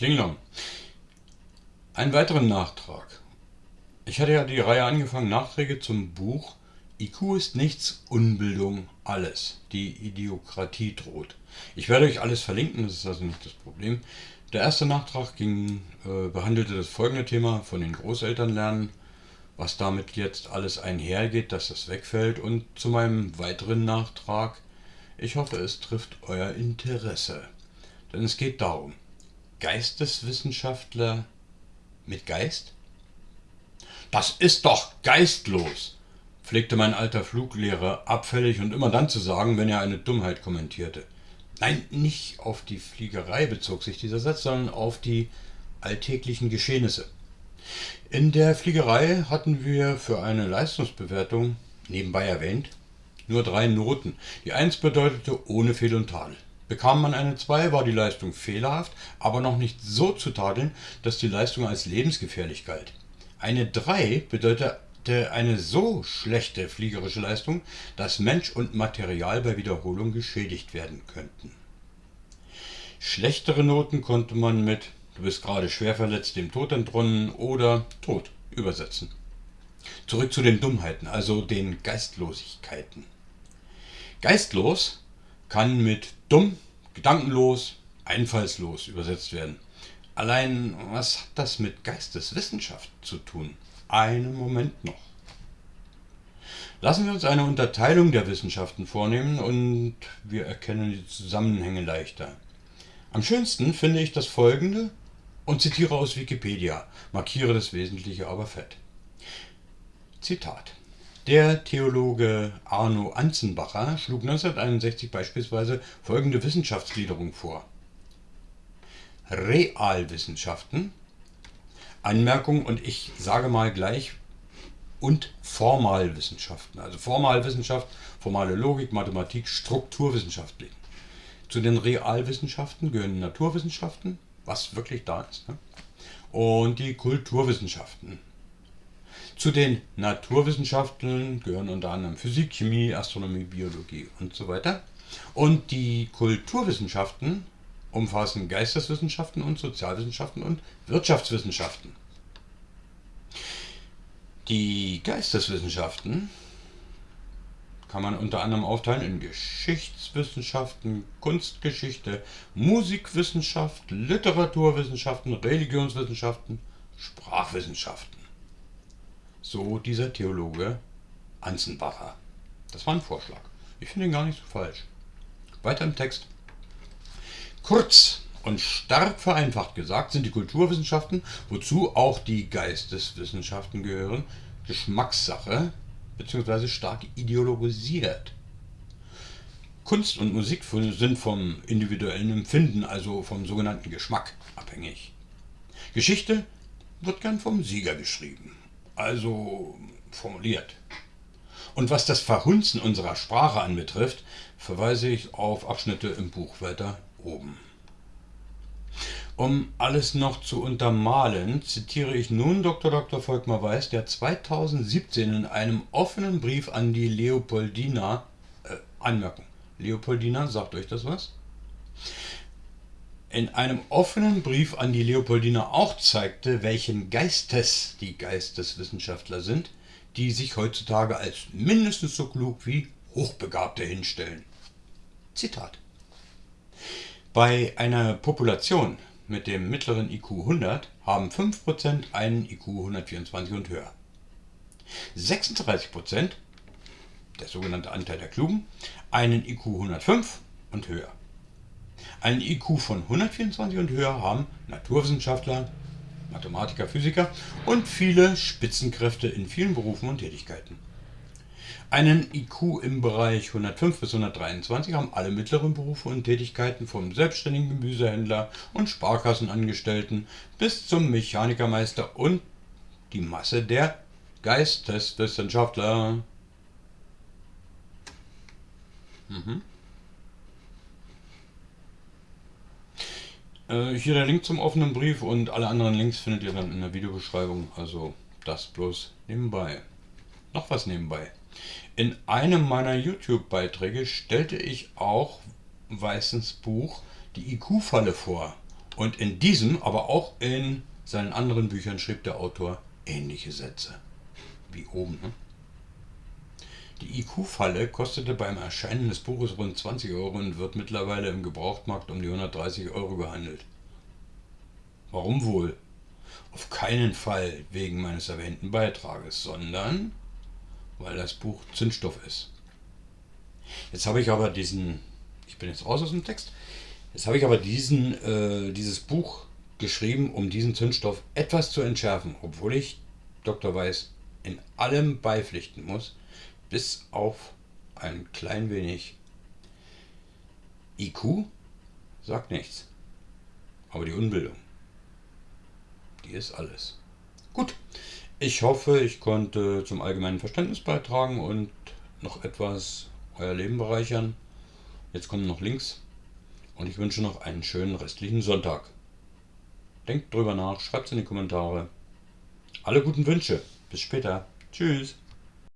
Klinglong. Einen weiteren Nachtrag. Ich hatte ja die Reihe angefangen, Nachträge zum Buch IQ ist nichts, Unbildung alles. Die Idiokratie droht. Ich werde euch alles verlinken, das ist also nicht das Problem. Der erste Nachtrag ging, äh, behandelte das folgende Thema von den Großeltern lernen, was damit jetzt alles einhergeht, dass das wegfällt und zu meinem weiteren Nachtrag, ich hoffe es trifft euer Interesse. Denn es geht darum, Geisteswissenschaftler mit Geist? Das ist doch geistlos, pflegte mein alter Fluglehrer abfällig und immer dann zu sagen, wenn er eine Dummheit kommentierte. Nein, nicht auf die Fliegerei bezog sich dieser Satz, sondern auf die alltäglichen Geschehnisse. In der Fliegerei hatten wir für eine Leistungsbewertung, nebenbei erwähnt, nur drei Noten. Die 1 bedeutete ohne Fehl und Tadel. Bekam man eine 2, war die Leistung fehlerhaft, aber noch nicht so zu tadeln, dass die Leistung als lebensgefährlich galt. Eine 3 bedeutete eine so schlechte fliegerische Leistung, dass Mensch und Material bei Wiederholung geschädigt werden könnten. Schlechtere Noten konnte man mit Du bist gerade schwer verletzt, dem Tod entronnen oder Tod übersetzen. Zurück zu den Dummheiten, also den Geistlosigkeiten. Geistlos kann mit dumm, gedankenlos, einfallslos übersetzt werden. Allein, was hat das mit Geisteswissenschaft zu tun? Einen Moment noch. Lassen wir uns eine Unterteilung der Wissenschaften vornehmen und wir erkennen die Zusammenhänge leichter. Am schönsten finde ich das folgende und zitiere aus Wikipedia, markiere das Wesentliche aber fett. Zitat der Theologe Arno Anzenbacher schlug 1961 beispielsweise folgende Wissenschaftsgliederung vor. Realwissenschaften, Anmerkung und ich sage mal gleich, und Formalwissenschaften. Also Formalwissenschaft, formale Logik, Mathematik, Strukturwissenschaften. Zu den Realwissenschaften gehören Naturwissenschaften, was wirklich da ist, ne? und die Kulturwissenschaften. Zu den Naturwissenschaften gehören unter anderem Physik, Chemie, Astronomie, Biologie und so weiter. Und die Kulturwissenschaften umfassen Geisteswissenschaften und Sozialwissenschaften und Wirtschaftswissenschaften. Die Geisteswissenschaften kann man unter anderem aufteilen in Geschichtswissenschaften, Kunstgeschichte, Musikwissenschaft, Literaturwissenschaften, Religionswissenschaften, Sprachwissenschaften. So dieser Theologe Anzenbacher. Das war ein Vorschlag. Ich finde ihn gar nicht so falsch. Weiter im Text. Kurz und stark vereinfacht gesagt sind die Kulturwissenschaften, wozu auch die Geisteswissenschaften gehören, Geschmackssache bzw. stark ideologisiert. Kunst und Musik sind vom individuellen Empfinden, also vom sogenannten Geschmack, abhängig. Geschichte wird gern vom Sieger geschrieben also formuliert. Und was das Verhunzen unserer Sprache anbetrifft, verweise ich auf Abschnitte im Buch weiter oben. Um alles noch zu untermalen, zitiere ich nun Dr. Dr. Volkmar Weiß, der 2017 in einem offenen Brief an die Leopoldina, äh, Anmerkung, Leopoldina, sagt euch das was? In einem offenen Brief an die Leopoldina auch zeigte, welchen Geistes die Geisteswissenschaftler sind, die sich heutzutage als mindestens so klug wie Hochbegabte hinstellen. Zitat. Bei einer Population mit dem mittleren IQ 100 haben 5% einen IQ 124 und höher. 36%, der sogenannte Anteil der Klugen, einen IQ 105 und höher. Einen IQ von 124 und höher haben Naturwissenschaftler, Mathematiker, Physiker und viele Spitzenkräfte in vielen Berufen und Tätigkeiten. Einen IQ im Bereich 105 bis 123 haben alle mittleren Berufe und Tätigkeiten vom selbstständigen Gemüsehändler und Sparkassenangestellten bis zum Mechanikermeister und die Masse der Geisteswissenschaftler. Mhm. Äh, hier der Link zum offenen Brief und alle anderen Links findet ihr dann in der Videobeschreibung. Also das bloß nebenbei. Noch was nebenbei. In einem meiner YouTube-Beiträge stellte ich auch Weißens Buch Die IQ-Falle vor. Und in diesem, aber auch in seinen anderen Büchern schrieb der Autor ähnliche Sätze. Wie oben. Ne? Die IQ-Falle kostete beim Erscheinen des Buches rund 20 Euro und wird mittlerweile im Gebrauchtmarkt um die 130 Euro gehandelt. Warum wohl? Auf keinen Fall wegen meines erwähnten Beitrages, sondern weil das Buch Zündstoff ist. Jetzt habe ich aber diesen, ich bin jetzt raus aus dem Text, jetzt habe ich aber diesen, äh, dieses Buch geschrieben, um diesen Zündstoff etwas zu entschärfen, obwohl ich Dr. Weiß in allem beipflichten muss, bis auf ein klein wenig IQ sagt nichts. Aber die Unbildung, die ist alles. Gut, ich hoffe, ich konnte zum allgemeinen Verständnis beitragen und noch etwas euer Leben bereichern. Jetzt kommen noch Links und ich wünsche noch einen schönen restlichen Sonntag. Denkt drüber nach, schreibt es in die Kommentare. Alle guten Wünsche. Bis später. Tschüss.